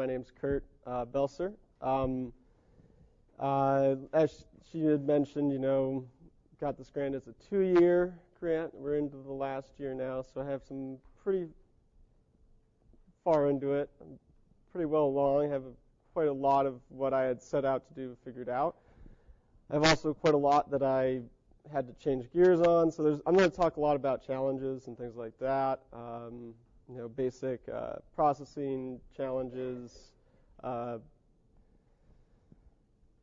My name's Kurt uh, Belser. Um, uh, as she had mentioned, you know, got this grant as a two-year grant. We're into the last year now, so I have some pretty far into it. I'm pretty well along. I have quite a lot of what I had set out to do figured out. I have also quite a lot that I had to change gears on. So there's, I'm going to talk a lot about challenges and things like that. Um, you know, basic uh, processing challenges, uh,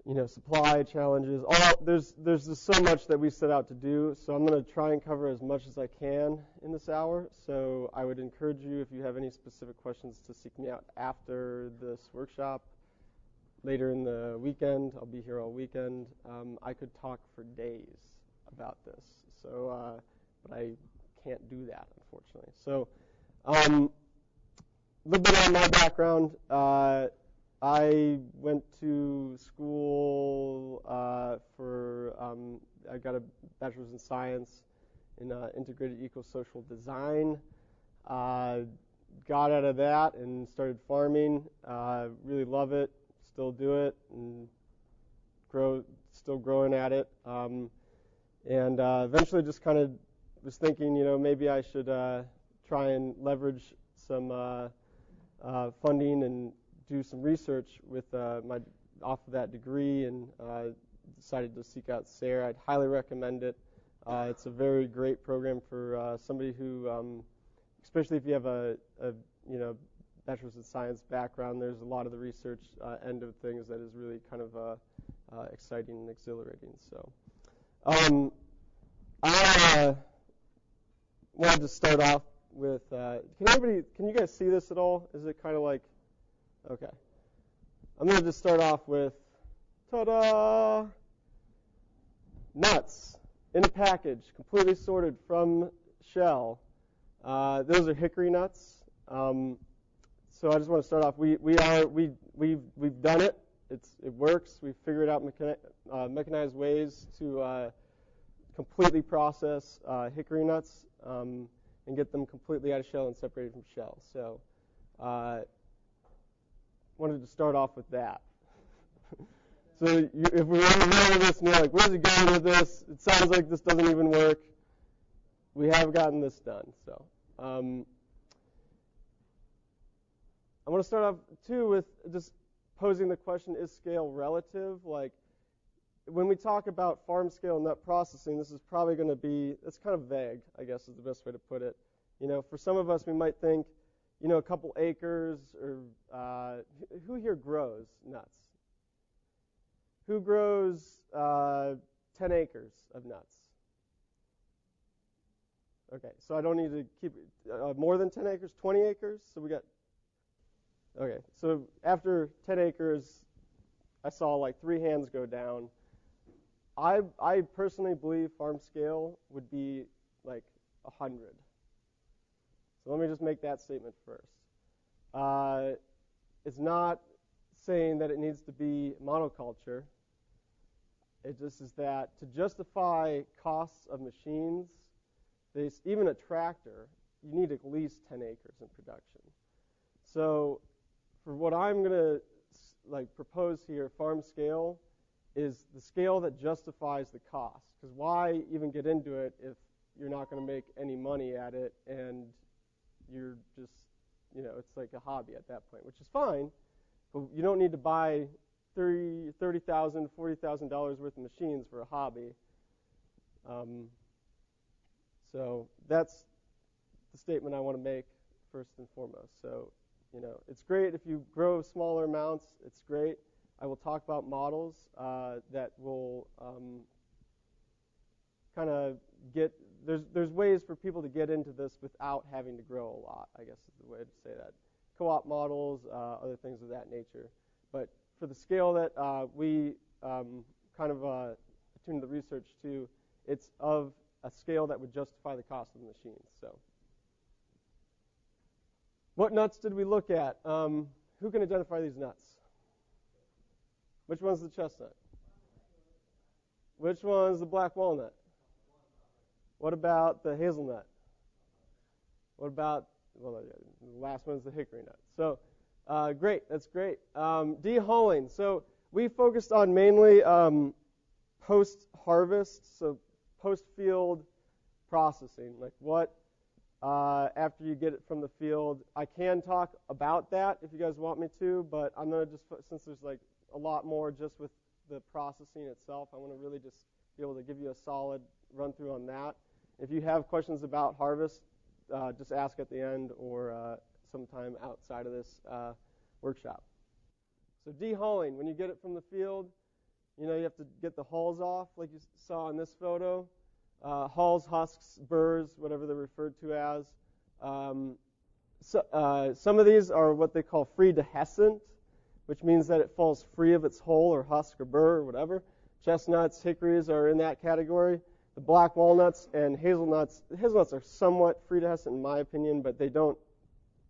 you know, supply challenges. All there's there's just so much that we set out to do. So I'm going to try and cover as much as I can in this hour. So I would encourage you, if you have any specific questions, to seek me out after this workshop. Later in the weekend, I'll be here all weekend. Um, I could talk for days about this. So, uh, but I can't do that, unfortunately. So, um, a little bit on my background. Uh, I went to school uh, for, um, I got a bachelor's in science in uh, integrated eco-social design. Uh, got out of that and started farming. Uh, really love it. Still do it and grow, still growing at it. Um, and uh, eventually just kind of was thinking, you know, maybe I should try and leverage some uh, uh, funding and do some research with uh, my off of that degree, and uh, decided to seek out SARE. I'd highly recommend it. Uh, it's a very great program for somebody who, um, especially if you have a, a, you know bachelor's in science background. There's a lot of the research end of things that is really kind of exciting and exhilarating. So. Um, I uh, wanted to start off with. Uh, can everybody? Can you guys see this at all? Is it kind of like? Okay. I'm going to just start off with. Ta-da! Nuts in a package, completely sorted from shell. Uh, those are hickory nuts. Um, so I just want to start off. We we are we we've we've done it. It's it works. We've figured out uh, mechanized ways to uh, completely process uh, hickory nuts um, and get them completely out of shell and separated from shell. So, uh, wanted to start off with that. so, you, if we to remember this and you're like, where's he going with this? It sounds like this doesn't even work. We have gotten this done. So, um, I want to start off too with just posing the question: Is scale relative? Like, when we talk about farm scale nut processing, this is probably going to be, it's kind of vague, I guess is the best way to put it. You know, for some of us, we might think, you know, a couple acres or uh, who here grows nuts? Who grows uh, 10 acres of nuts? Okay, so I don't need to keep uh, more than 10 acres, 20 acres. So we got, okay, so after 10 acres, I saw like three hands go down. I, I personally believe farm scale would be like 100. So let me just make that statement first. Uh, it's not saying that it needs to be monoculture. It just is that to justify costs of machines, even a tractor, you need at least 10 acres in production. So for what I'm going to like propose here, farm scale, is the scale that justifies the cost. Because why even get into it if you're not going to make any money at it and you're just, you know, it's like a hobby at that point, which is fine, but you don't need to buy $30,000, $30, $40,000 worth of machines for a hobby. Um, so that's the statement I want to make first and foremost. So, you know, it's great if you grow smaller amounts, it's great. I will talk about models uh, that will um, kind of get there's there's ways for people to get into this without having to grow a lot. I guess is the way to say that. Co-op models, uh, other things of that nature. But for the scale that uh, we um, kind of uh, attuned the research to, it's of a scale that would justify the cost of the machines. So, what nuts did we look at? Um, who can identify these nuts? Which one's the chestnut? Which one's the black walnut? What about the hazelnut? What about, well, the last one's the hickory nut. So Uh, great, that's great. Um, de-hulling. So we focused on mainly um, post-harvest, so post-field processing, like what uh, after you get it from the field. I can talk about that if you guys want me to, but I'm gonna just since there's like a lot more just with the processing itself, I want to really just be able to give you a solid run through on that. If you have questions about harvest, uh, just ask at the end or uh, sometime outside of this uh, workshop. So de-hulling, when you get it from the field, you know you have to get the hulls off, like you saw in this photo. Uh, hulls, husks, burrs, whatever they're referred to as. Um, so, uh, some of these are what they call free dehiscent, which means that it falls free of its hull or husk or burr or whatever. Chestnuts, hickories are in that category. The black walnuts and hazelnuts, hazelnuts are somewhat free dehiscent in my opinion, but they don't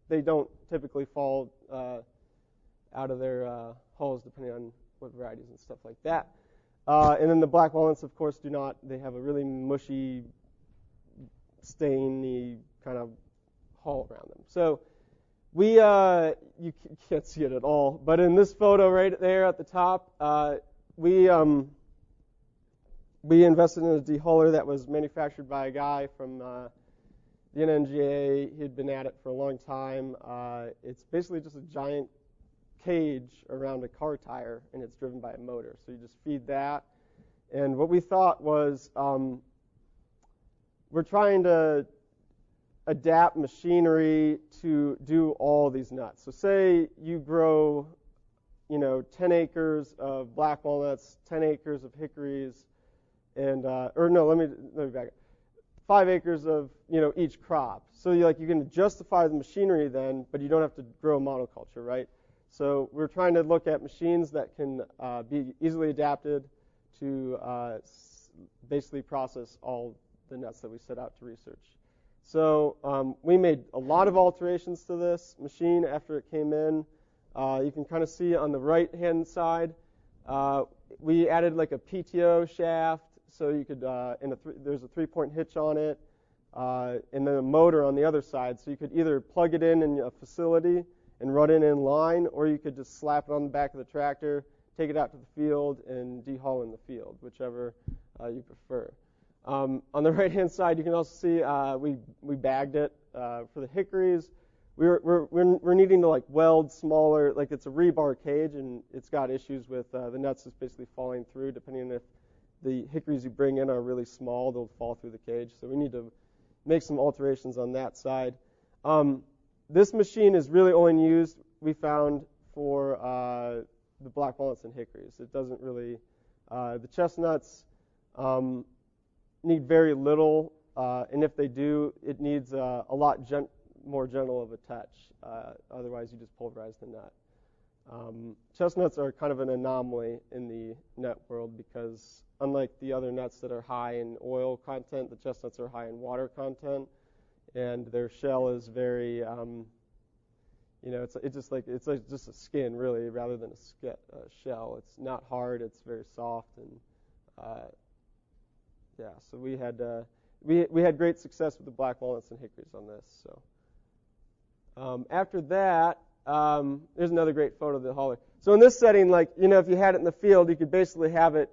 they don't typically fall uh, out of their uh, hulls depending on what varieties and stuff like that. Uh, and then the black walnuts, of course, do not. They have a really mushy, stainy kind of hull around them. So we, uh, you can't see it at all, but in this photo right there at the top, uh, we um, we invested in a dehuller that was manufactured by a guy from uh, the NNGA. He had been at it for a long time. Uh, it's basically just a giant cage around a car tire, and it's driven by a motor. So you just feed that. And what we thought was um, we're trying to adapt machinery to do all these nuts. So say you grow, you know, 10 acres of black walnuts, 10 acres of hickories, and uh, or no, let me let me back up. Five acres of you know each crop. So you like you can justify the machinery then, but you don't have to grow monoculture, right? So we're trying to look at machines that can uh, be easily adapted to uh, basically process all the nuts that we set out to research. So um, we made a lot of alterations to this machine after it came in. Uh, you can kind of see on the right-hand side, uh, we added like a PTO shaft, so you could, uh, a th- there's a three-point hitch on it, uh, and then a motor on the other side. So you could either plug it in in a facility and run it in line, or you could just slap it on the back of the tractor, take it out to the field, and dehull in the field, whichever uh, you prefer. Um, on the right-hand side, you can also see uh, we we bagged it uh, for the hickories. We're, we're we're needing to like weld smaller, like it's a rebar cage, and it's got issues with uh, the nuts just basically falling through. Depending on if the hickories you bring in are really small, they'll fall through the cage. So we need to make some alterations on that side. Um, this machine is really only used, we found, for uh, the black walnuts and hickories. It doesn't really, uh, the chestnuts um, need very little, uh, and if they do, it needs uh, a lot more gentle of a touch. Uh, otherwise, you just pulverize the nut. Um, chestnuts are kind of an anomaly in the nut world because, unlike the other nuts that are high in oil content, the chestnuts are high in water content and their shell is very, um, you know, it's it's just like it's like just a skin really, rather than a sk- uh, shell. It's not hard. It's very soft and uh, yeah. So we had uh, we we had great success with the black walnuts and hickories on this. So um, after that, um, there's another great photo of the huller. So in this setting, like you know, if you had it in the field, you could basically have it,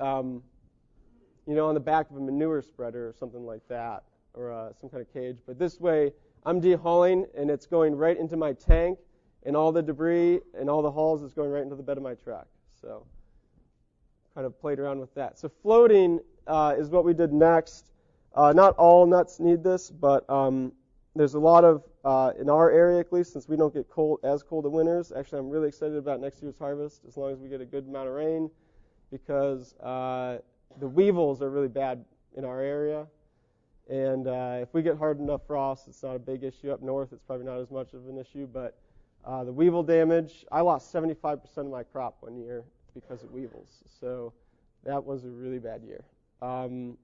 um, you know, on the back of a manure spreader or something like that or uh, some kind of cage. But this way, I'm dehulling, and it's going right into my tank, and all the debris and all the hulls is going right into the bed of my truck. So kind of played around with that. So floating uh, is what we did next. Uh, not all nuts need this, but um, there's a lot of uh, in our area at least, since we don't get cold as cold of winters. Actually, I'm really excited about next year's harvest as long as we get a good amount of rain, because uh, the weevils are really bad in our area. And uh, if we get hard enough frost, it's not a big issue. Up north, it's probably not as much of an issue. But uh, the weevil damage, I lost 75% of my crop one year because of weevils. So that was a really bad year. Um,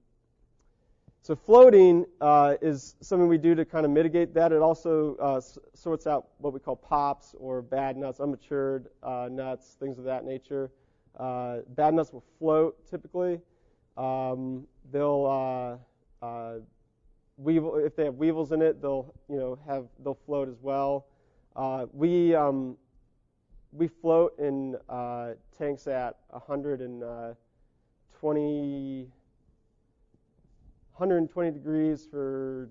so floating uh, is something we do to kind of mitigate that. It also uh, sorts out what we call pops or bad nuts, unmatured uh, nuts, things of that nature. Uh, bad nuts will float typically. Um, they'll uh, uh, weevil, if they have weevils in it, they'll you know have they'll float as well. We um, we float in uh, tanks at 120, 120 degrees for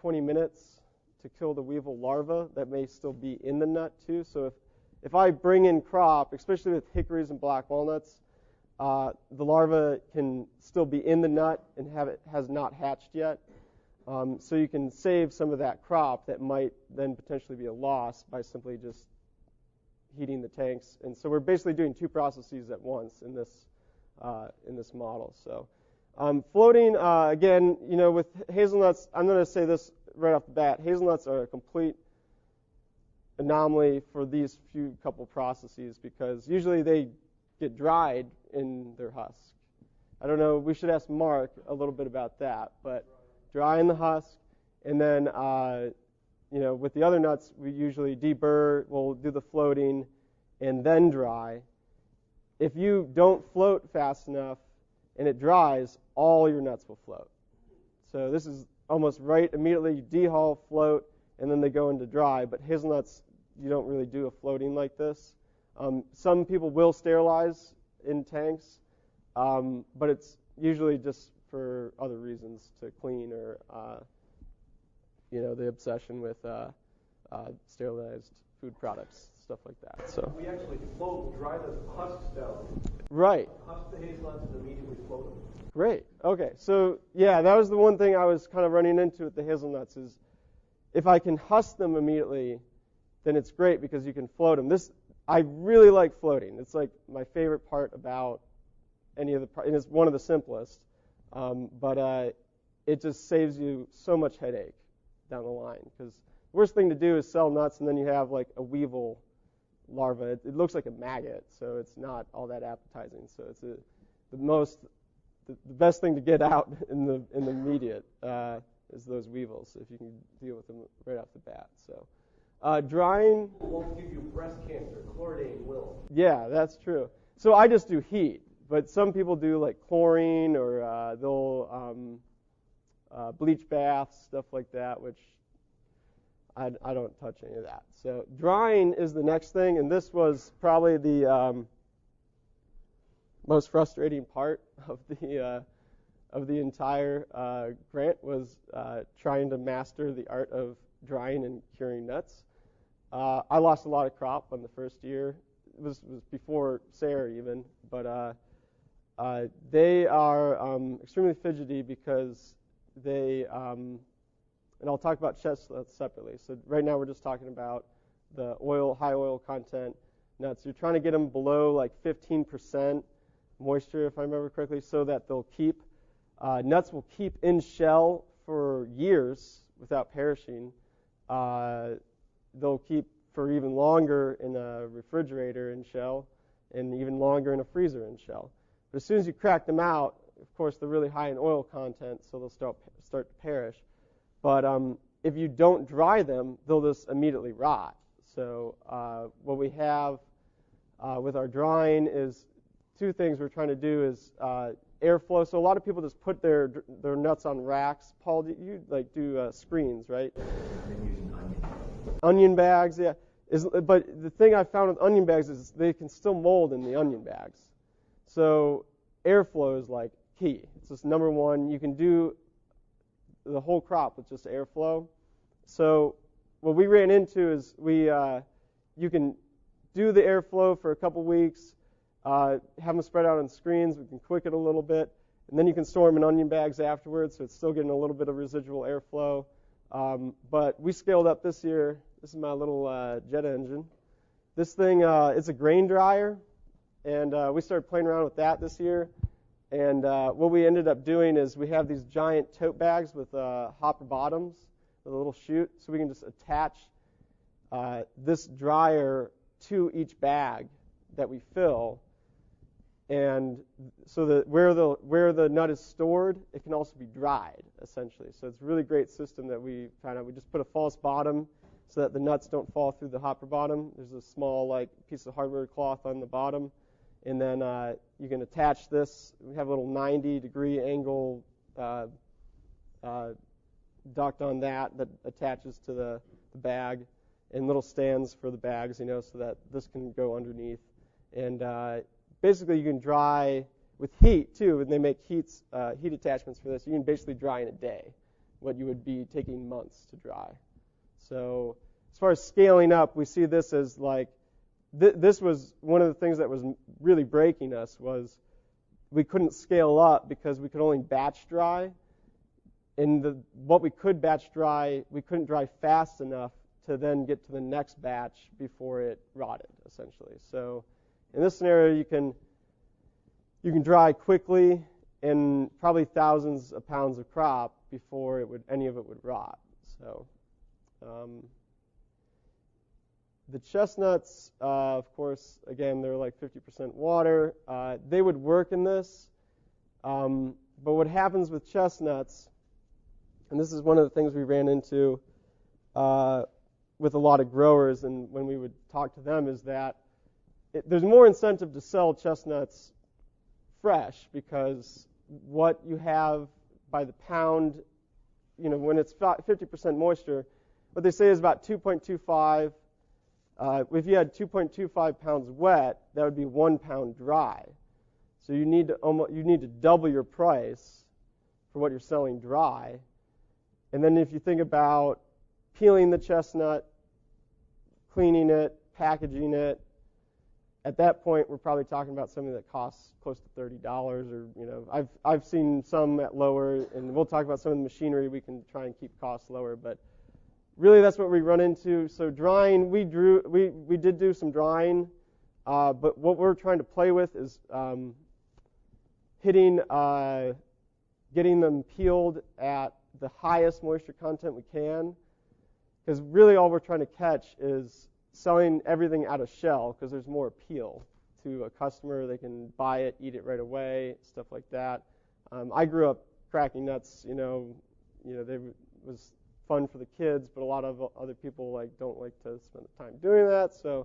20 minutes to kill the weevil larva that may still be in the nut too. So if if I bring in crop, especially with hickories and black walnuts, uh, the larva can still be in the nut and have it has not hatched yet. Um, so you can save some of that crop that might then potentially be a loss by simply just heating the tanks. And so we're basically doing two processes at once in this uh, in this model. So um, floating uh, again, you know, with hazelnuts, I'm going to say this right off the bat. Hazelnuts are a complete anomaly for these few couple processes because usually they get dried in their husk. I don't know. We should ask Mark a little bit about that, but dry in the husk, and then uh, you know with the other nuts we usually deburr. We'll do the floating, and then dry. If you don't float fast enough and it dries, all your nuts will float. So this is almost right immediately. dehull, float, and then they go into dry. But hazelnuts, you don't really do a floating like this. Um, some people will sterilize in tanks, um, but it's usually just for other reasons to clean or uh, you know the obsession with uh, uh, sterilized food products, stuff like that. So we actually float, dry the husks down. Right. Husk the hazelnuts and immediately float them. Great. Okay. So yeah, that was the one thing I was kind of running into with the hazelnuts is if I can husk them immediately, then it's great because you can float them. This I really like floating. It's like my favorite part about any of the, and it's one of the simplest. Um, but uh, it just saves you so much headache down the line because the worst thing to do is sell nuts and then you have like a weevil larva. It, it looks like a maggot, so it's not all that appetizing. So it's a, the most, the, the best thing to get out in the in the immediate uh, is those weevils if you can deal with them right off the bat. So. Uh, drying won't give you breast cancer. Will. Yeah, that's true. So I just do heat, but some people do like chlorine or uh, they'll um, uh, bleach baths, stuff like that, which I, I, don't touch any of that. So drying is the next thing, and this was probably the um, most frustrating part of the uh, of the entire uh, grant was uh, trying to master the art of drying and curing nuts. Uh, I lost a lot of crop on the first year. It was, was before SARE even, but uh, they are um, extremely fidgety because they, um, and I'll talk about chestnuts separately. So right now we're just talking about the oil, high oil content nuts. You're trying to get them below like 15% moisture, if I remember correctly, so that they'll keep. Uh, nuts will keep in shell for years without perishing. Uh, they'll keep for even longer in a refrigerator in shell and even longer in a freezer in shell. But as soon as you crack them out, of course, they're really high in oil content, so they'll start, start to perish. But um, if you don't dry them, they'll just immediately rot. So uh, what we have uh, with our drying is two things we're trying to do is uh, airflow. So a lot of people just put their their nuts on racks. Paul, you like do uh, screens, right? onion bags, yeah. Is, but the thing I found with onion bags is they can still mold in the onion bags. So airflow is like key. It's just number one. You can do the whole crop with just airflow. So what we ran into is we uh, you can do the airflow for a couple weeks, uh, have them spread out on screens. We can quick it a little bit, and then you can store them in onion bags afterwards. So it's still getting a little bit of residual airflow. Um, but we scaled up this year. This is my little uh, jet engine. This thing uh, is a grain dryer, and uh, we started playing around with that this year. And uh, what we ended up doing is we have these giant tote bags with uh, hopper bottoms with a little chute, so we can just attach uh, this dryer to each bag that we fill and so that where the where the nut is stored, it can also be dried essentially. So it's a really great system that we found out. We just put a false bottom so that the nuts don't fall through the hopper bottom. There's a small like piece of hardware cloth on the bottom, and then uh, you can attach this. We have a little 90 degree angle uh, uh, duct on that that attaches to the, the bag, and little stands for the bags, you know, so that this can go underneath. And uh, basically, you can dry with heat too, and they make uh, heat attachments for this. You can basically dry in a day what you would be taking months to dry. So as far as scaling up, we see this as like th- this was one of the things that was really breaking us was we couldn't scale up because we could only batch dry. And the, what we could batch dry, we couldn't dry fast enough to then get to the next batch before it rotted, essentially. So in this scenario, you can you can dry quickly and probably thousands of pounds of crop before it would any of it would rot. So um, the chestnuts, uh, of course, again they're like 50% water. Uh, they would work in this, um, but what happens with chestnuts, and this is one of the things we ran into uh, with a lot of growers, and when we would talk to them, is that it, there's more incentive to sell chestnuts fresh because what you have by the pound, you know, when it's 50% moisture, what they say is about 2.25. Uh, if you had 2.25 pounds wet, that would be one pound dry. So you need to almost, you need to double your price for what you're selling dry. And then if you think about peeling the chestnut, cleaning it, packaging it, at that point, we're probably talking about something that costs close to thirty dollars, or you know, I've I've seen some at lower, and we'll talk about some of the machinery we can try and keep costs lower. But really, that's what we run into. So drying, we drew, we we did do some drying, uh, but what we're trying to play with is um, hitting, uh, getting them peeled at the highest moisture content we can, because really all we're trying to catch is selling everything out of shell because there's more appeal to a customer. They can buy it, eat it right away, stuff like that. Um, I grew up cracking nuts. You know, you know, they was fun for the kids, but a lot of other people like don't like to spend the time doing that. So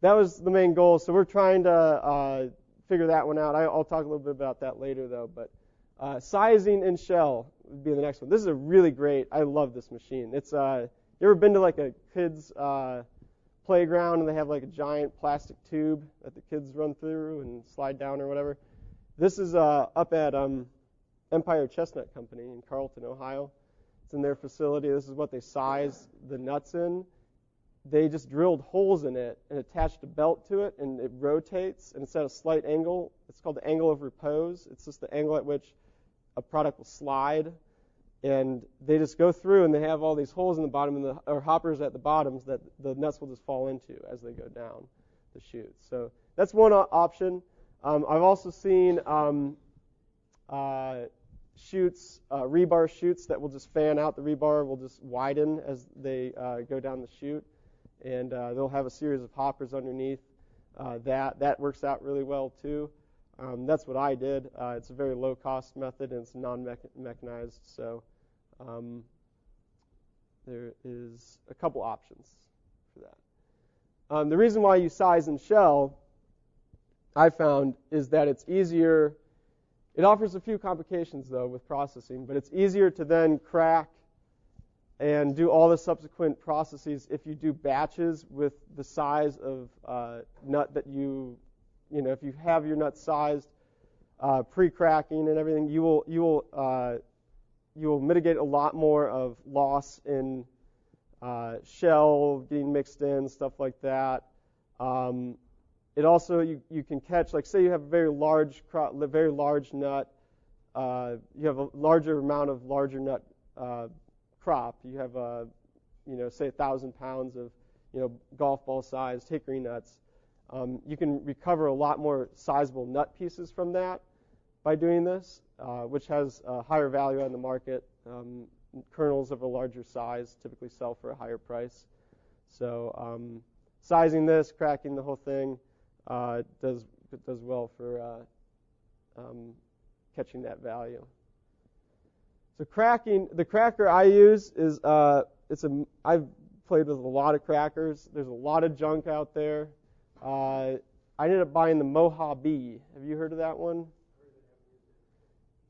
that was the main goal. So we're trying to uh, figure that one out. I, will talk a little bit about that later, though. But uh, sizing in shell would be the next one. This is a really great. I love this machine. It's uh, you ever been to like a kids uh, playground and they have like a giant plastic tube that the kids run through and slide down or whatever. This is uh, up at um, Empire Chestnut Company in Carrollton, Ohio. It's in their facility. This is what they size the nuts in. They just drilled holes in it and attached a belt to it, and it rotates. And it's at a slight angle. It's called the angle of repose. It's just the angle at which a product will slide and they just go through and they have all these holes in the bottom and the or hoppers at the bottoms that the nuts will just fall into as they go down the chute. So that's one option. Um, I've also seen um, uh, chutes, uh, rebar chutes that will just fan out. The rebar will just widen as they uh, go down the chute, and uh, they'll have a series of hoppers underneath. Uh, that that works out really well too. Um, that's what I did. Uh, it's a very low cost method and it's non mechanized, so um, there is a couple options for that. Um, the reason why you size and shell, I found, is that it's easier. It offers a few complications though with processing, but it's easier to then crack and do all the subsequent processes if you do batches with the size of uh, nut that you you know, if you have your nut sized uh, pre-cracking and everything, you will you will uh, you will mitigate a lot more of loss in uh, shell getting mixed in, stuff like that. Um, it also you, you can catch like say you have a very large crop, very large nut. Uh, you have a larger amount of larger nut uh, crop. You have a you know say a thousand pounds of you know golf ball sized hickory nuts um, you can recover a lot more sizable nut pieces from that by doing this, uh, which has a higher value on the market. Um, kernels of a larger size typically sell for a higher price. So um, sizing this, cracking the whole thing, uh, does does well for uh, um, catching that value. So cracking, the cracker I use is uh, it's a I've played with a lot of crackers. There's a lot of junk out there. Uh, I ended up buying the Mojave. Have you heard of that one?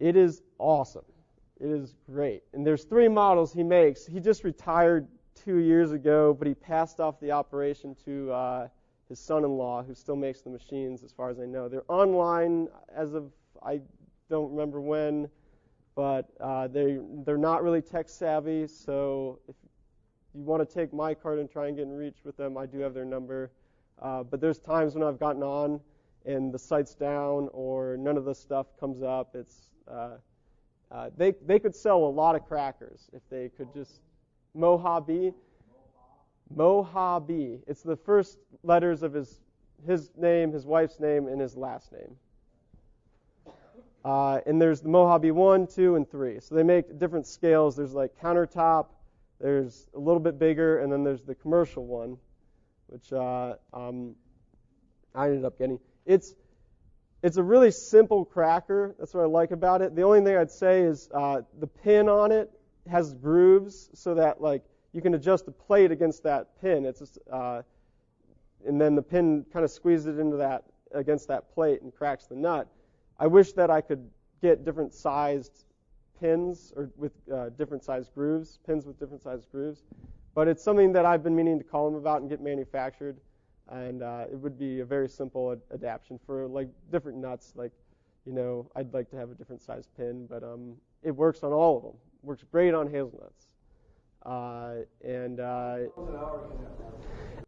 It is awesome. It is great. And there's three models he makes. He just retired two years ago, but he passed off the operation to uh, his son-in-law, who still makes the machines, as far as I know. They're online as of I don't remember when, but uh, they they're not really tech savvy. So if you want to take my card and try and get in reach with them, I do have their number. Uh, but there's times when I've gotten on and the site's down or none of the stuff comes up. It's uh, uh, they they could sell a lot of crackers if they could just Mojave. Mojave. It's the first letters of his his name, his wife's name, and his last name. Uh, and there's the Mojave 1, 2, and 3. So they make different scales. There's like countertop, there's a little bit bigger, and then there's the commercial one, which uh, um, I ended up getting. It's it's a really simple cracker. That's what I like about it. The only thing I'd say is uh, the pin on it has grooves so that like you can adjust the plate against that pin. It's uh, and then the pin kind of squeezes it into that against that plate and cracks the nut. I wish that I could get different sized pins or with uh, different sized grooves, pins with different sized grooves. But it's something that I've been meaning to call them about and get manufactured and uh, it would be a very simple ad- adaptation for like different nuts. Like, you know, I'd like to have a different size pin, but um, it works on all of them. Works great on hazelnuts. Uh, and uh,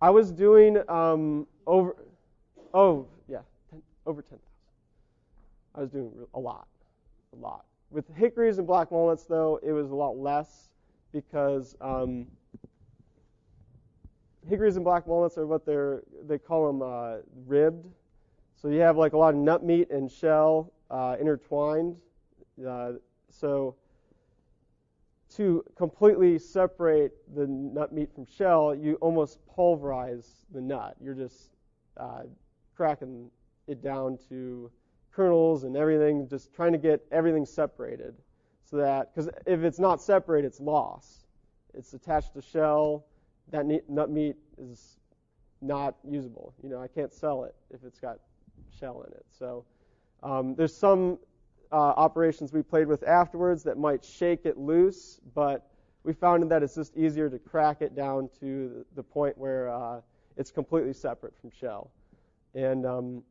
I was doing um, over, oh yeah, 10, over ten thousand. I was doing a lot, a lot. With hickories and black walnuts, though, it was a lot less because um, hickories and black walnuts are what they're they call them uh, ribbed. So you have like a lot of nut meat and shell uh, intertwined. Uh, so to completely separate the nut meat from shell, you almost pulverize the nut. You're just uh, cracking it down to kernels and everything, just trying to get everything separated. So that, because if it's not separated, it's lost. It's attached to shell that nut meat is not usable. You know, I can't sell it if it's got shell in it. So um, there's some uh, operations we played with afterwards that might shake it loose, but we found that it's just easier to crack it down to the point where uh, it's completely separate from shell. And um,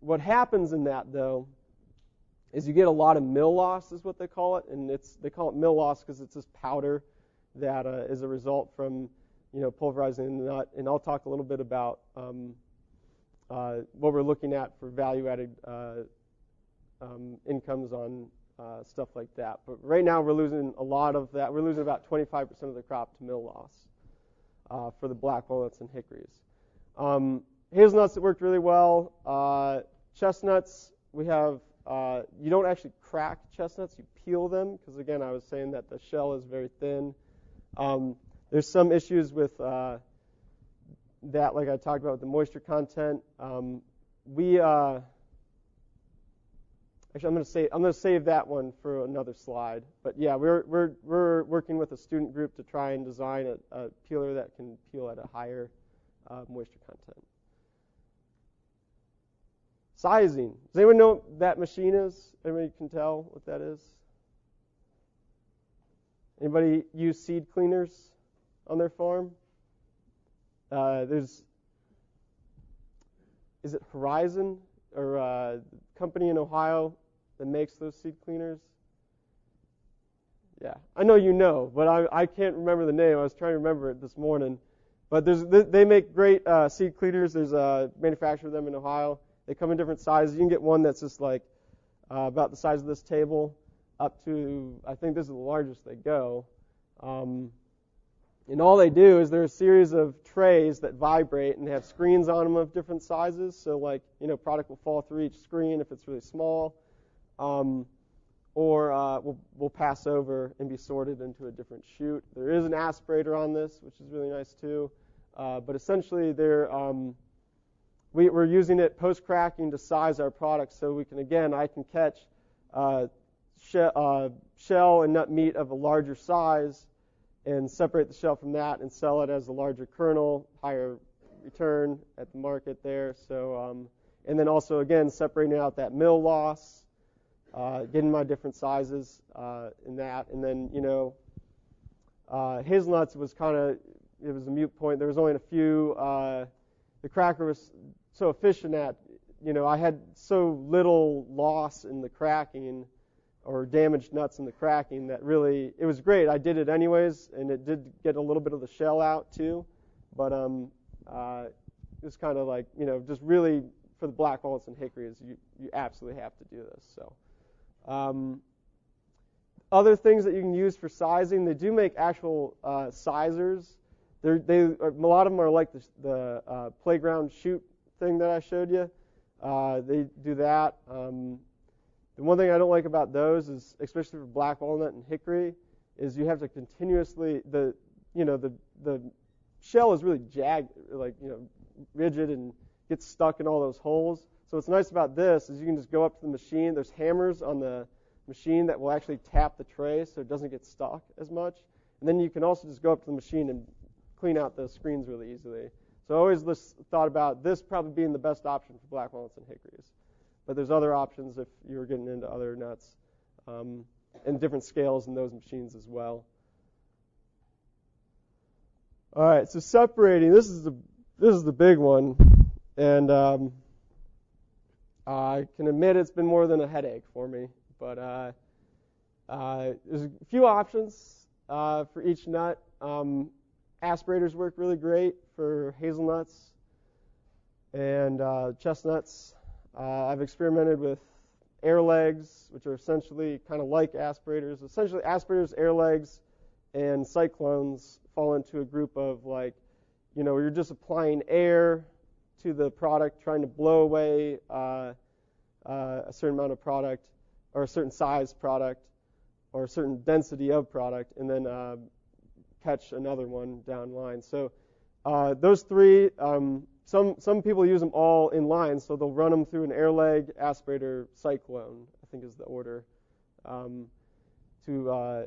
what happens in that, though, is you get a lot of mill loss, is what they call it, and it's they call it mill loss because it's this powder that uh, is a result from you know, pulverizing the nut. And I'll talk a little bit about um, uh, what we're looking at for value-added uh, um, incomes on uh, stuff like that. But right now, we're losing a lot of that. We're losing about 25% of the crop to mill loss uh, for the black walnuts and hickories. Um, hazelnuts, worked really well. Uh, chestnuts, we have. Uh, you don't actually crack chestnuts; you peel them because, again, I was saying that the shell is very thin. Um, there's some issues with uh, that, like I talked about with the moisture content. Um, we uh, actually, I'm going to say I'm going to save that one for another slide. But yeah, we're we're we're working with a student group to try and design a, a peeler that can peel at a higher uh, moisture content. Sizing. Does anyone know what that machine is? Anybody can tell what that is? Anybody use seed cleaners? on their farm. Uh, there's, is it Horizon or uh, company in Ohio that makes those seed cleaners? Yeah, I know you know, but I, I can't remember the name. I was trying to remember it this morning. But there's, they make great uh, seed cleaners. There's a manufacturer of them in Ohio. They come in different sizes. You can get one that's just like uh, about the size of this table, up to I think this is the largest they go. Um, and all they do is they're a series of trays that vibrate and have screens on them of different sizes. So, like, you know, product will fall through each screen if it's really small, um, or uh, will will pass over and be sorted into a different chute. There is an aspirator on this, which is really nice too. Uh, but essentially, um, we, are using it post cracking to size our products, so we can again I can catch uh, she, uh, shell and nut meat of a larger size and separate the shell from that and sell it as a larger kernel, higher return at the market there. So, um, and then also again separating out that mill loss, uh, getting my different sizes uh, in that, and then you know, uh, hazelnuts was kind of it was a mute point. There was only a few. Uh, the cracker was so efficient at you know I had so little loss in the cracking or damaged nuts in the cracking that really it was great. I did it anyways, and it did get a little bit of the shell out too, but um, uh, it was kind of like you know just really for the black walnuts and hickories, you you absolutely have to do this. So. Um, other things that you can use for sizing, they do make actual uh, sizers. They're, they a lot of them are like the, the uh, playground chute thing that I showed you. Uh, they do that. Um, the one thing I don't like about those is, especially for black walnut and hickory, is you have to continuously the you know the the shell is really jagged, like you know rigid and gets stuck in all those holes. So what's nice about this is you can just go up to the machine. There's hammers on the machine that will actually tap the tray so it doesn't get stuck as much. And then you can also just go up to the machine and clean out the screens really easily. So I always thought about this probably being the best option for black walnuts and hickories. But there's other options if you're getting into other nuts um, and different scales in those machines as well. All right, so separating. This is the this is the big one, and um, I can admit it's been more than a headache for me. But uh, uh, there's a few options uh, for each nut. Um, aspirators work really great for hazelnuts and uh, chestnuts. Uh, I've experimented with air legs, which are essentially kind of like aspirators. Essentially, aspirators, air legs, and cyclones fall into a group of like, you know, you're just applying air to the product, trying to blow away uh, uh, a certain amount of product or a certain size product or a certain density of product, and then uh, catch another one down line. So uh, those three, um, some some people use them all in line, so they'll run them through an air leg, aspirator, cyclone. I think is the order um, to uh,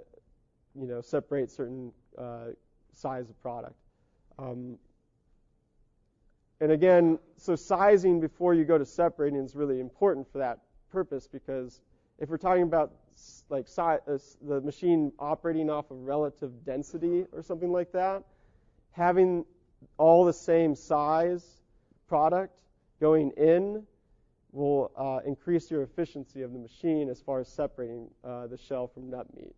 you know separate certain uh, size of product. Um, and again, so sizing before you go to separating is really important for that purpose because if we're talking about like uh, the machine operating off of relative density or something like that, having all the same size product going in will uh, increase your efficiency of the machine as far as separating uh, the shell from nut meat.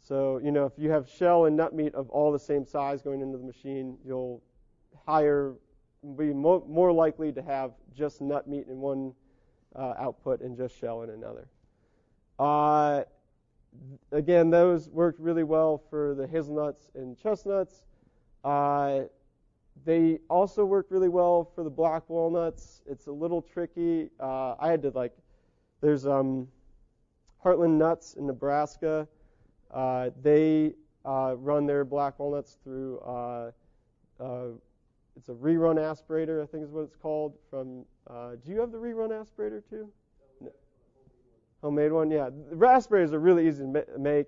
So, you know, if you have shell and nut meat of all the same size going into the machine, you'll higher, be mo- more likely to have just nut meat in one uh, output and just shell in another. Uh, again, those worked really well for the hazelnuts and chestnuts. Uh, they also worked really well for the black walnuts. It's a little tricky. Uh, I had to like, there's um, Heartland Nuts in Nebraska. Uh, they uh, run their black walnuts through. It's a rerun aspirator, I think is what it's called. From uh, do you have the rerun aspirator too? No. Homemade one, yeah. The aspirators are really easy to make.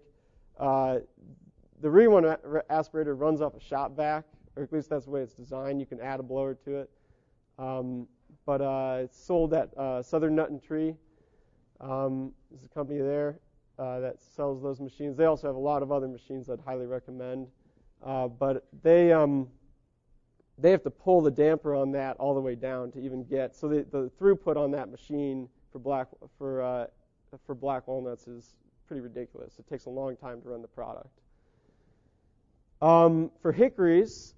Uh, the rerun aspirator runs off a shop vac, or at least that's the way it's designed. You can add a blower to it. Um, but uh, it's sold at uh, Southern Nut and Tree. Um, there's a company there uh, that sells those machines. They also have a lot of other machines I'd highly recommend. Uh, but they um, they have to pull the damper on that all the way down to even get so the, the throughput on that machine for black for uh, for black walnuts is pretty ridiculous. It takes a long time to run the product. Um, for hickories,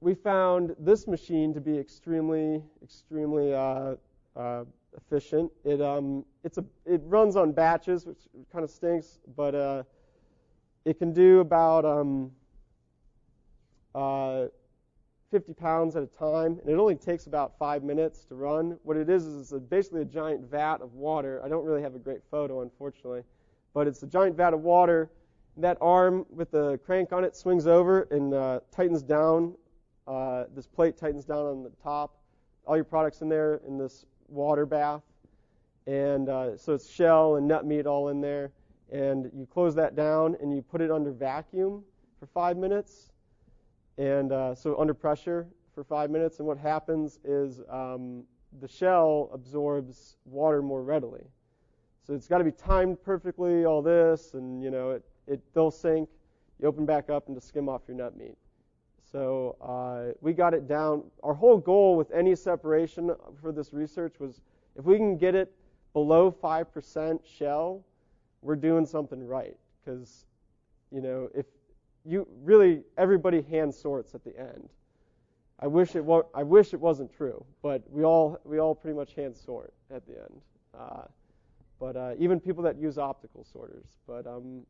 we found this machine to be extremely, extremely uh, uh, efficient. It um, it's a it runs on batches, which kind of stinks, but uh, it can do about um, uh, 50 pounds at a time, and it only takes about five minutes to run. What it is is basically a giant vat of water. I don't really have a great photo, unfortunately, but it's a giant vat of water. That arm with the crank on it swings over and uh, tightens down. Uh, this plate tightens down on the top. All your products in there in this water bath, and uh, so it's shell and nut meat all in there. And you close that down and you put it under vacuum for five minutes and uh, so under pressure for five minutes. And what happens is um, the shell absorbs water more readily. So it's got to be timed perfectly. All this, and you know, it it they'll sink. you open back up and to skim off your nut meat. So uh, we got it down. Our whole goal with any separation for this research was if we can get it below 5% shell, we're doing something right. Because, you know, if you really, everybody hand sorts at the end. I wish it wa- I wish it wasn't true, but we all we all pretty much hand sort at the end. Uh, but uh, even people that use optical sorters. But um,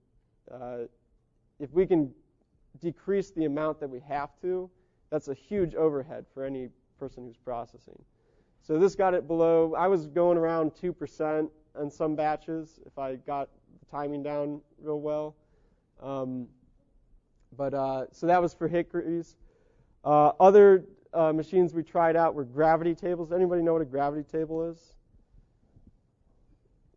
uh, if we can decrease the amount that we have to, that's a huge overhead for any person who's processing. So this got it below. I was going around two percent on some batches if I got the timing down real well. Um, but uh, so that was for hickories. Uh, other uh, machines we tried out were gravity tables. Anybody know what a gravity table is?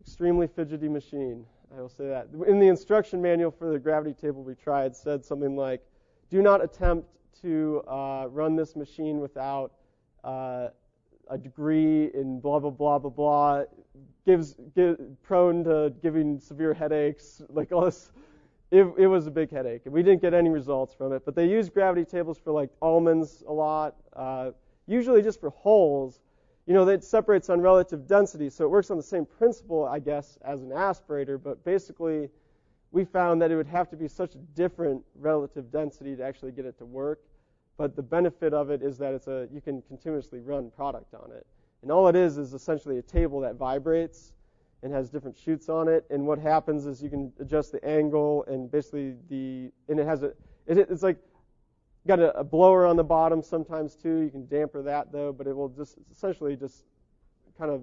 Extremely fidgety machine. I will say that. In the instruction manual for the gravity table we tried said something like, "Do not attempt to uh, run this machine without uh, a degree in blah blah blah blah blah." Gives give, prone to giving severe headaches, like all this it, it was a big headache. We didn't get any results from it. But they use gravity tables for like almonds a lot, uh, usually just for holes. You know, it separates on relative density, so it works on the same principle, I guess, as an aspirator. But basically, we found that it would have to be such a different relative density to actually get it to work. But the benefit of it is that it's a you can continuously run product on it. And all it is is essentially a table that vibrates and has different chutes on it. And what happens is you can adjust the angle and basically the and it has a it, it's like got a, a, blower on the bottom sometimes too. You can damper that though, but it will just essentially just kind of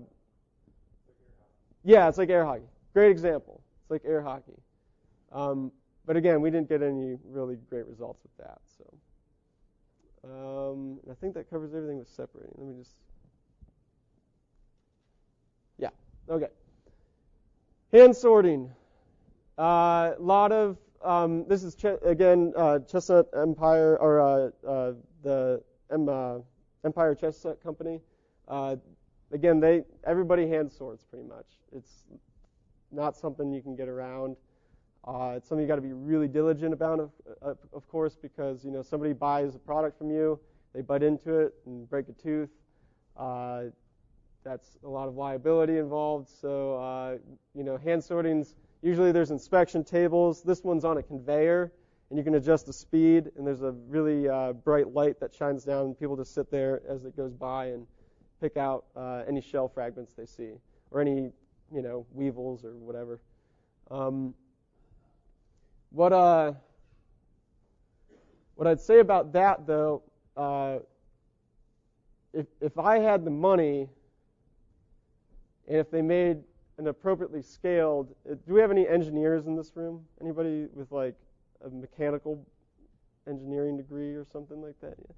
yeah, it's like air hockey. Great example. It's like air hockey. Um, but again, we didn't get any really great results with that. So um, I think that covers everything with separating. Let me just yeah okay. Hand sorting. A uh, lot of um, this is ch- again uh, Chestnut Empire or uh, uh the uh, Empire Chestnut Company. Uh, again, they everybody hand sorts pretty much. It's not something you can get around. it's something you got to be really diligent about, of, of course, because you know somebody buys a product from you, they butt into it and break a tooth that's a lot of liability involved. So, uh, you know, hand sortings, usually there's inspection tables. This one's on a conveyor, and you can adjust the speed, and there's a really uh, bright light that shines down, and people just sit there as it goes by and pick out uh, any shell fragments they see, or any, you know, weevils or whatever. Um, what, uh, what I'd say about that, though, uh, if, if I had the money and if they made an appropriately scaled, uh, do we have any engineers in this room? Anybody with like a mechanical engineering degree or something like that? Yeah.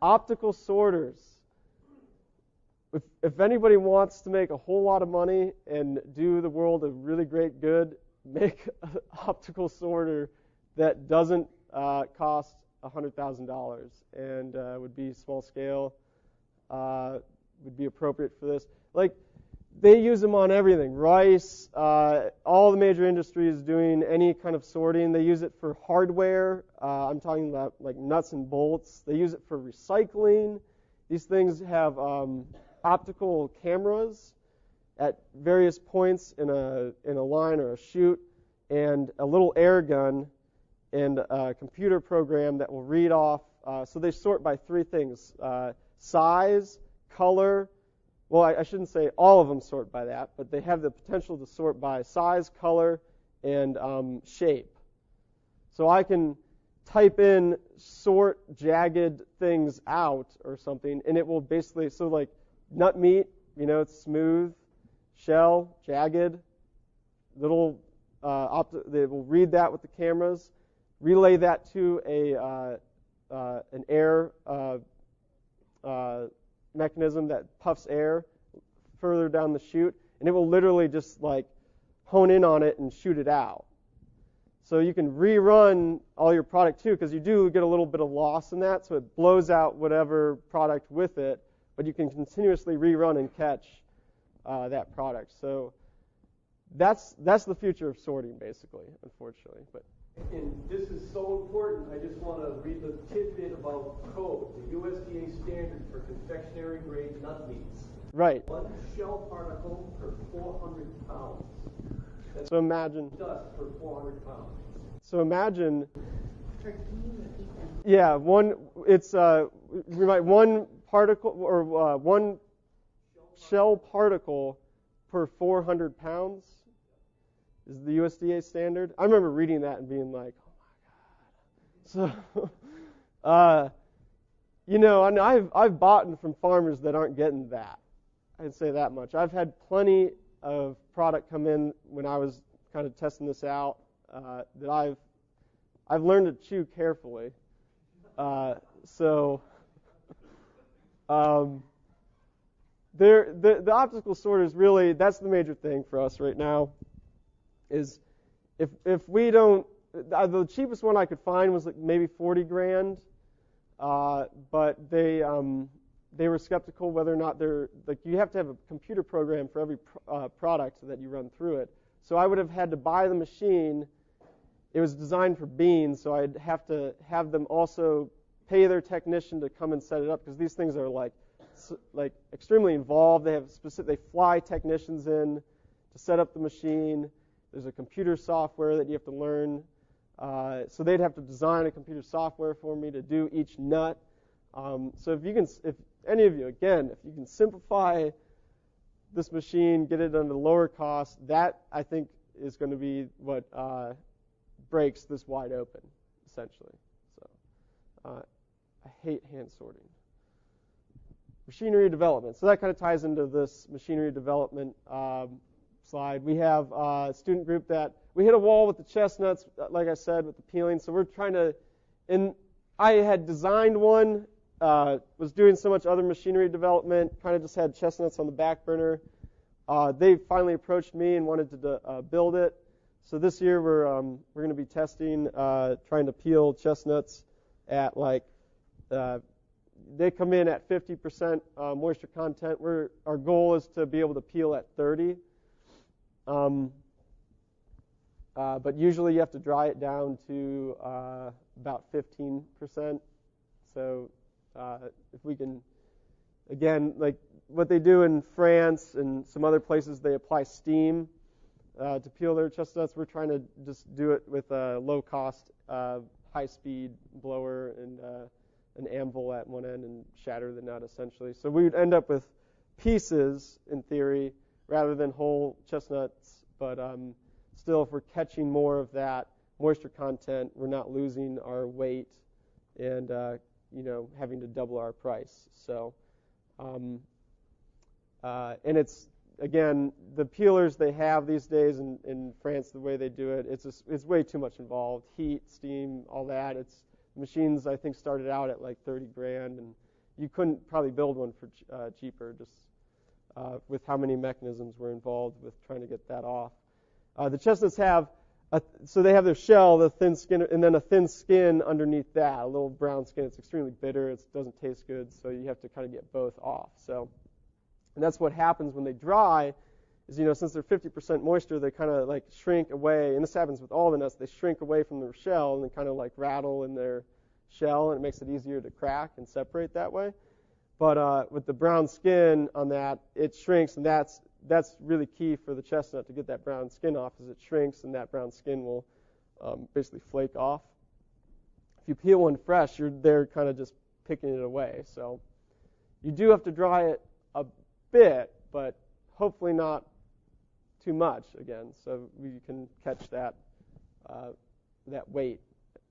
Optical sorters. If, if anybody wants to make a whole lot of money and do the world a really great good, make an optical sorter that doesn't uh, cost $100,000 and uh, would be small scale, uh, would be appropriate for this. Like, they use them on everything. Rice, uh, all the major industries doing any kind of sorting. They use it for hardware. Uh, I'm talking about like nuts and bolts. They use it for recycling. These things have um, optical cameras at various points in a in a line or a chute, and a little air gun, and a computer program that will read off. Uh, so they sort by three things: uh, size, color, well, I, I shouldn't say all of them sort by that, but they have the potential to sort by size, color, and um, shape. So I can type in sort jagged things out or something, and it will basically, so like nut meat, you know, it's smooth, shell, jagged, little, uh, opt- they will read that with the cameras, relay that to a, uh, uh, an air uh, uh, mechanism that puffs air further down the chute, and it will literally just like hone in on it and shoot it out. So you can rerun all your product too, because you do get a little bit of loss in that, so it blows out whatever product with it, but you can continuously rerun and catch uh, that product. So that's that's the future of sorting, basically, unfortunately. But And this is so important, I just want to read the tidbit about code, the USDA standard for confectionery grade nut meats. Right. One shell particle per 400 pounds. That's So imagine. dust per 400 pounds. So imagine. Or can you repeat them? Yeah, one. It's uh, we might one particle or uh, one shell particle per 400 pounds is the USDA standard. I remember reading that and being like, oh my god. So, uh, you know, and I've I've bought from farmers that aren't getting that. I'd say that much. I've had plenty of product come in when I was kind of testing this out uh, that I've I've learned to chew carefully. Uh, so, um, there, the, the optical sort is really that's the major thing for us right now. Is if if we don't, the cheapest one I could find was like maybe 40 grand, uh, but they um, they were skeptical whether or not they're like you have to have a computer program for every pr- uh, product that you run through it. So I would have had to buy the machine it was designed for beans, so I'd have to have them also pay their technician to come and set it up because these things are like like extremely involved. They have specific they fly technicians in to set up the machine. There's a computer software that you have to learn. Uh, so they'd have to design a computer software for me to do each nut. Um, so if you can, if any of you, again, if you can simplify this machine, get it under lower cost, that I think is going to be what uh, breaks this wide open, essentially. So uh, I hate hand sorting. Machinery development. So that kind of ties into this machinery development um, slide. We have a student group that we hit a wall with the chestnuts, like I said, with the peeling. So we're trying to, and I had designed one, uh, was doing so much other machinery development, kind of just had chestnuts on the back burner. Uh, they finally approached me and wanted to uh, build it. So this year we're um, we're going to be testing, uh, trying to peel chestnuts at like uh, they come in at 50% uh, moisture content. We're, our goal is to be able to peel at 30. Um, uh, but usually you have to dry it down to uh, about 15%. So uh, if we can, again, like what they do in France and some other places, they apply steam uh, to peel their chestnuts. We're trying to just do it with a low-cost, uh, high-speed blower and uh, an anvil at one end and shatter the nut essentially. So we would end up with pieces in theory rather than whole chestnuts, but um, still, if we're catching more of that moisture content, we're not losing our weight and uh, you know having to double our price. So, um, uh, and it's again the peelers they have these days in, in France, the way they do it, it's it's way too much involved. Heat, steam, all that. It's machines I think started out at like 30 grand, and you couldn't probably build one for uh, cheaper just uh, with how many mechanisms were involved with trying to get that off. Uh, the chestnuts have a, so they have their shell, the thin skin, and then a thin skin underneath that, a little brown skin. It's extremely bitter. It doesn't taste good, so you have to kind of get both off. So, and that's what happens when they dry. Is you know since they're 50% moisture, they kind of like shrink away, and this happens with all the nuts. They shrink away from their shell and they kind of like rattle in their shell, and it makes it easier to crack and separate that way. But uh, with the brown skin on that, it shrinks, and that's that's really key for the chestnut to get that brown skin off, as it shrinks, and that brown skin will um, basically flake off. If you peel one fresh, you're there kind of just picking it away. So you do have to dry it a bit, but hopefully not too much again, so we can catch that uh, that weight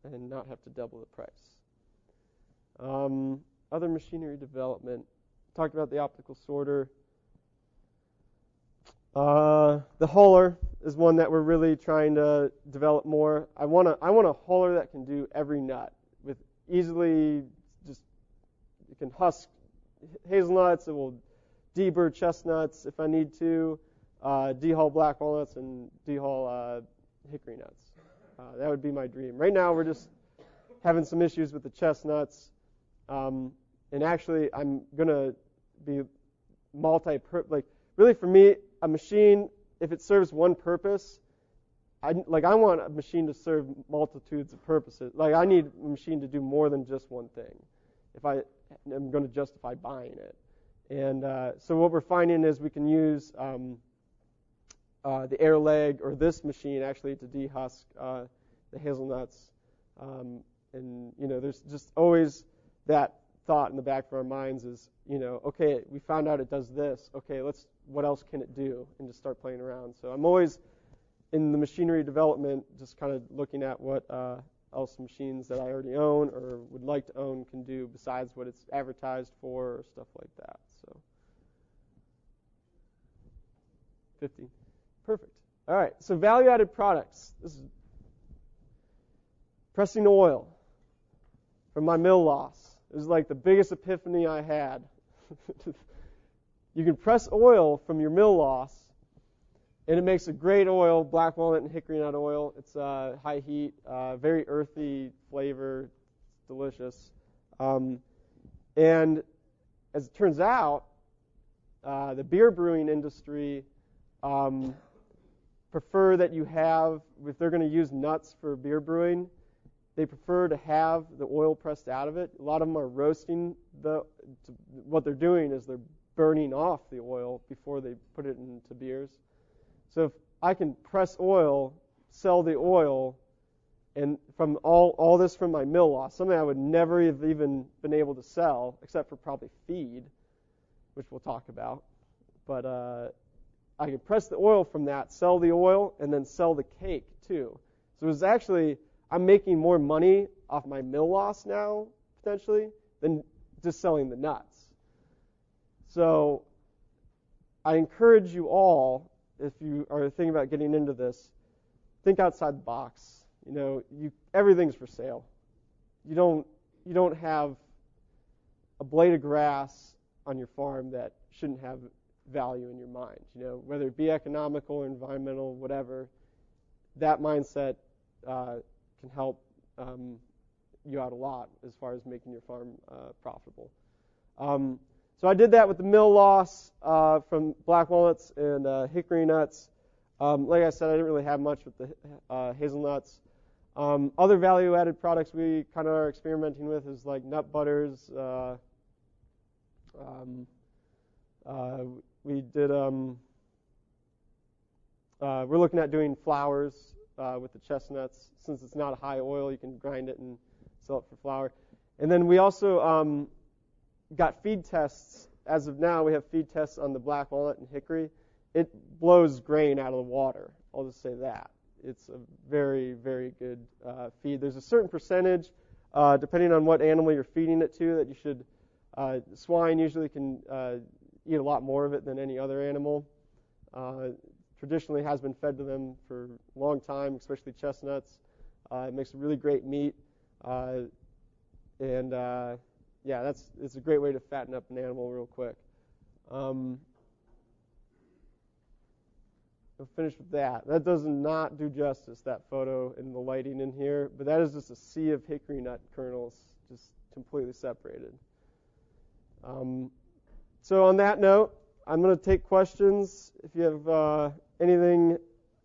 and not have to double the price. Um, other machinery development. Talked about the optical sorter. Uh, the huller is one that we're really trying to develop more. I want want a huller that can do every nut with easily just it can husk hazelnuts. It will deburr chestnuts if I need to, uh, dehull black walnuts and dehull uh, hickory nuts. Uh, that would be my dream. Right now we're just having some issues with the chestnuts, um, and actually I'm gonna be multi like really for me a machine, if it serves one purpose, I like I want a machine to serve multitudes of purposes. Like I need a machine to do more than just one thing. If I am going to justify buying it, and uh, so what we're finding is we can use um, uh, the air leg or this machine actually to dehusk uh, the hazelnuts. Um, and you know, there's just always that thought in the back of our minds is, you know, okay, we found out it does this. Okay, let's what else can it do, and just start playing around. So I'm always in the machinery development, just kind of looking at what uh, else machines that I already own or would like to own can do besides what it's advertised for or stuff like that. So 50. Perfect. All right. So value-added products. This is pressing oil from my mill loss. This is like the biggest epiphany I had. you can press oil from your mill loss, and it makes a great oil, black walnut and hickory nut oil. It's uh, high heat, uh, very earthy flavor, delicious. Um, and as it turns out, uh, the beer brewing industry um, prefer that you have, if they're going to use nuts for beer brewing, they prefer to have the oil pressed out of it. A lot of them are roasting the. What they're doing is they're burning off the oil before they put it into beers. So if I can press oil, sell the oil, and from all all this from my mill loss, something I would never have even been able to sell, except for probably feed, which we'll talk about. But uh, I can press the oil from that, sell the oil, and then sell the cake too. So it's actually I'm making more money off my mill loss now potentially than just selling the nuts. So I encourage you all, if you are thinking about getting into this, think outside the box. You know, you everything's for sale. You don't you don't have a blade of grass on your farm that shouldn't have value in your mind. You know, whether it be economical or environmental, whatever, that mindset uh, can help um, you out a lot as far as making your farm uh, profitable. Um, so I did that with the mill loss uh, from black walnuts and uh, hickory nuts. Um, like I said, I didn't really have much with the uh, hazelnuts. Um, other value-added products we kind of are experimenting with is like nut butters. Uh, um, uh, we did. Um, we're looking at doing flours uh, with the chestnuts. Since it's not a high oil, you can grind it and sell it for flour. And then we also um, got feed tests. As of now, we have feed tests on the black walnut and hickory. It blows grain out of the water. I'll just say that. It's a very, very good uh, feed. There's a certain percentage, uh, depending on what animal you're feeding it to, that you should. Uh, swine usually can uh, eat a lot more of it than any other animal. Uh, traditionally has been fed to them for a long time, especially chestnuts. Uh, it makes a really great meat, uh, and uh, yeah, that's it's a great way to fatten up an animal real quick. Um, I'll finish with that. That does not do justice that photo and the lighting in here, but that is just a sea of hickory nut kernels, just completely separated. Um, so on that note, I'm going to take questions. If you have uh, anything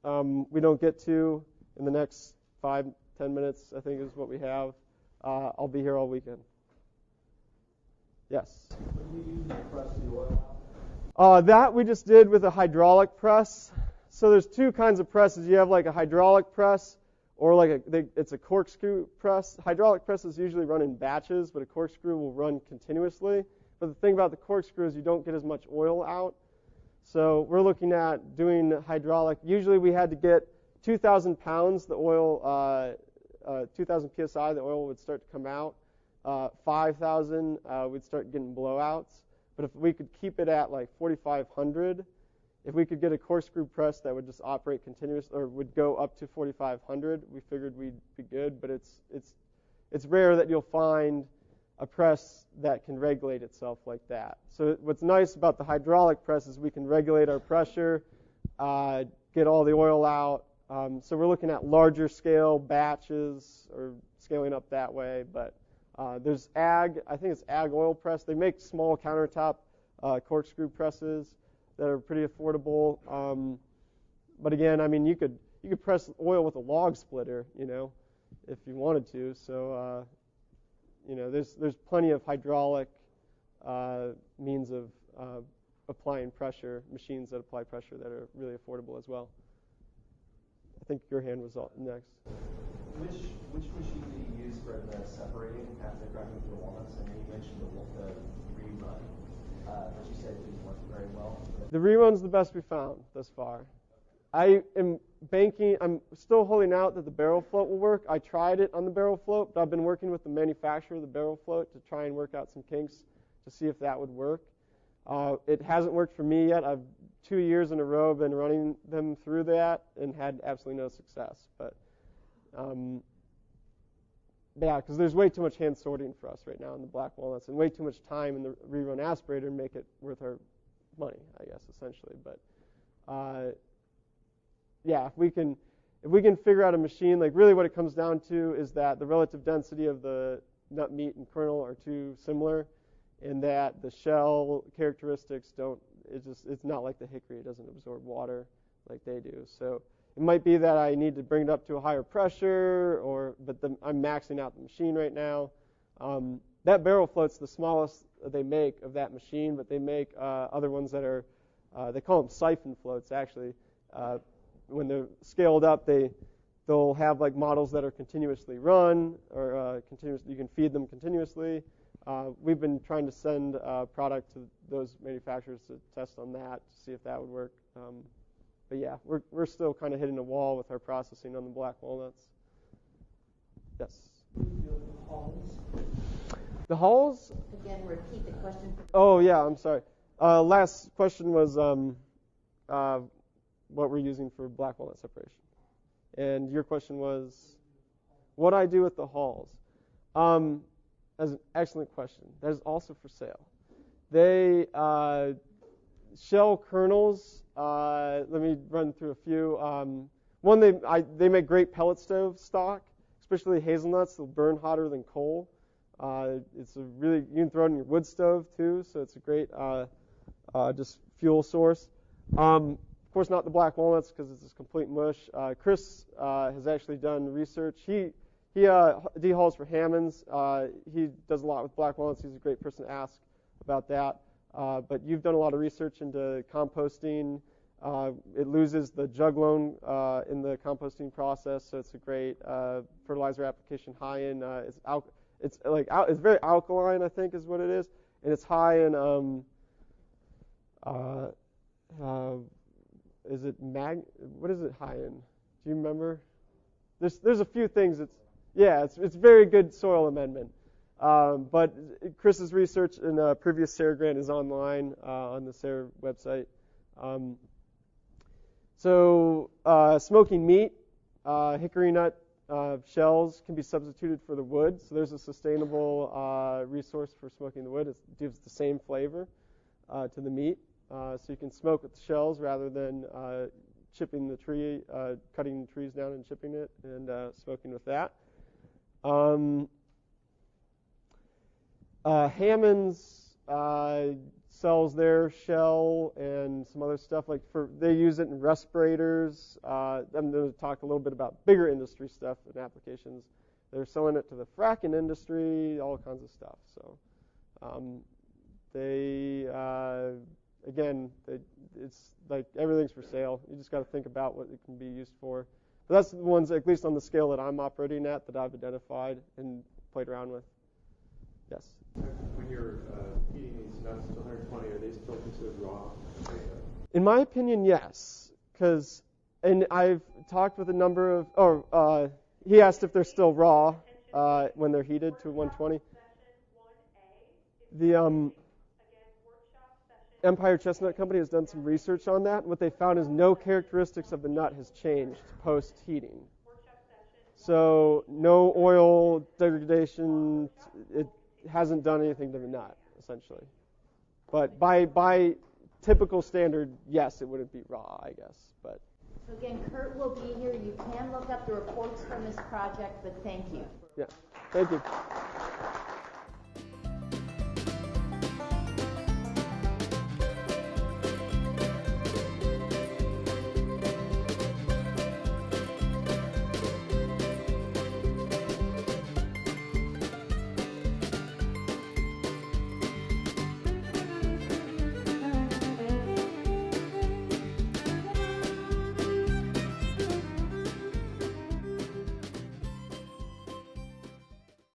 um, we don't get to in the next five, ten minutes, I think is what we have. Uh, I'll be here all weekend. Yes. Uh, that we just did with a hydraulic press. So there's two kinds of presses. You have like a hydraulic press or like a, they, it's a corkscrew press. Hydraulic presses usually run in batches, but a corkscrew will run continuously. But the thing about the corkscrew is you don't get as much oil out. So we're looking at doing hydraulic. Usually we had to get 2,000 pounds, the oil, uh, uh, 2,000 psi, the oil would start to come out. Uh, 5,000, uh, we'd start getting blowouts. But if we could keep it at like 4,500, if we could get a corkscrew press that would just operate continuous or would go up to 4,500, we figured we'd be good. But it's it's it's rare that you'll find a press that can regulate itself like that. So what's nice about the hydraulic press is we can regulate our pressure, uh, get all the oil out. Um, so we're looking at larger scale batches or scaling up that way. But uh, there's ag, I think it's ag oil press. They make small countertop uh, corkscrew presses that are pretty affordable. Um, but again, I mean, you could you could press oil with a log splitter, you know, if you wanted to. So, uh, you know, there's there's plenty of hydraulic uh, means of uh, applying pressure, machines that apply pressure that are really affordable as well. I think your hand was all, next. Which which machine do you use for the separating after cracking through the walnuts? I know you mentioned the, the rerun, uh, but you said it didn't work very well. The rerun's the best we found thus far. I am banking. I'm still holding out that the barrel float will work. I tried it on the barrel float, but I've been working with the manufacturer of the barrel float to try and work out some kinks to see if that would work. Uh, it hasn't worked for me yet. I've two years in a row been running them through that and had absolutely no success. But um, yeah, because there's way too much hand sorting for us right now in the black walnuts, and way too much time in the rerun aspirator to make it worth our money, I guess, essentially. But uh, yeah, if we can if we can figure out a machine, like really what it comes down to is that the relative density of the nut meat and kernel are too similar, and that the shell characteristics don't. It's just it's not like the hickory; it doesn't absorb water like they do. So it might be that I need to bring it up to a higher pressure, or but the, I'm maxing out the machine right now. Um, that barrel float's the smallest they make of that machine, but they make uh, other ones that are uh, they call them siphon floats actually. Uh, when they're scaled up, they they'll have like models that are continuously run or uh, continuous. You can feed them continuously. Uh, we've been trying to send uh, product to those manufacturers to test on that to see if that would work. Um, but yeah, we're we're still kind of hitting a wall with our processing on the black walnuts. Yes. The hulls? Again, repeat the question. Oh yeah, I'm sorry. Uh, last question was um, uh, what we're using for black walnut separation, and your question was what I do with the hulls. Um, that's an excellent question. That is also for sale. They uh, shell kernels. Uh, let me run through a few. Um, one, they I, they make great pellet stove stock, especially hazelnuts. They'll burn hotter than coal. Uh, it's a really you can throw it in your wood stove too, so it's a great uh, uh, just fuel source. Um, course, not the black walnuts because it's just complete mush. Uh, Chris uh, has actually done research. He he uh, dehulls for Hammons. Uh, he does a lot with black walnuts. He's a great person to ask about that. Uh, but you've done a lot of research into composting. It loses the juglone in the composting process, so it's a great fertilizer application. High in it's al- it's like al- it's very alkaline, I think, is what it is, and it's high in um, uh, is it mag? What is it high in? Do you remember? There's there's a few things. It's yeah, it's it's very good soil amendment. Um, but Chris's research in a previous SARE grant is online uh, on the SARE website. Um, so uh, smoking meat, uh, hickory nut uh, shells can be substituted for the wood. So there's a sustainable uh, resource for smoking the wood. It gives the same flavor uh, to the meat. So you can smoke with the shells rather than chipping the tree, cutting the trees down and chipping it and smoking with that. Um, uh, Hammons' uh, sells their shell and some other stuff like for they use it in respirators. Uh, I'm going to talk a little bit about bigger industry stuff and applications. They're selling it to the fracking industry, all kinds of stuff. So um, they uh, again, they, it's like everything's for sale. You just got to think about what it can be used for. But that's the ones, at least on the scale that I'm operating at, that I've identified and played around with. Yes. When you're uh, heating these nuts to 120, are they still considered raw? In my opinion, yes. Because, and I've talked with a number of, oh, uh, he asked if they're still raw uh, when they're heated to 120. The um, Empire Chestnut Company has done some research on that. What they found is no characteristics of the nut has changed post heating. So no oil degradation. It hasn't done anything to the nut essentially. But by by typical standard, yes, it wouldn't be raw, I guess. But so again, Kurt will be here. You can look up the reports from this project, but thank you. Yeah, thank you.